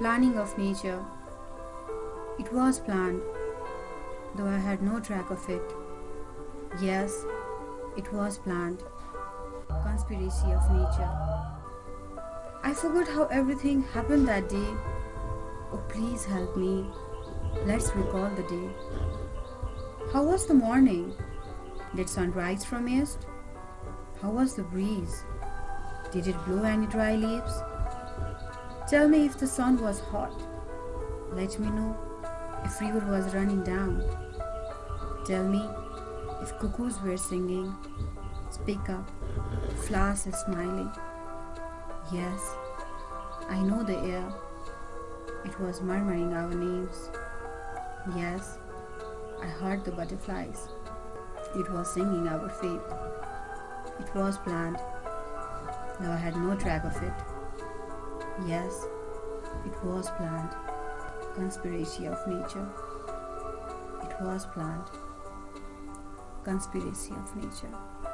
Planning of nature. It was planned, though I had no track of it. Yes, it was planned. Conspiracy of nature. I forgot how everything happened that day. Oh, please help me. Let's recall the day. How was the morning? Did sun rise from east? How was the breeze? Did it blow any dry leaves? Tell me if the sun was hot. Let me know if river was running down. Tell me if cuckoos were singing. Speak up. Flowers are smiling. Yes, I know the air. It was murmuring our names. Yes, I heard the butterflies. It was singing our fate. It was planned, though I had no track of it. Yes, it was planned. Conspiracy of nature. It was planned. Conspiracy of nature.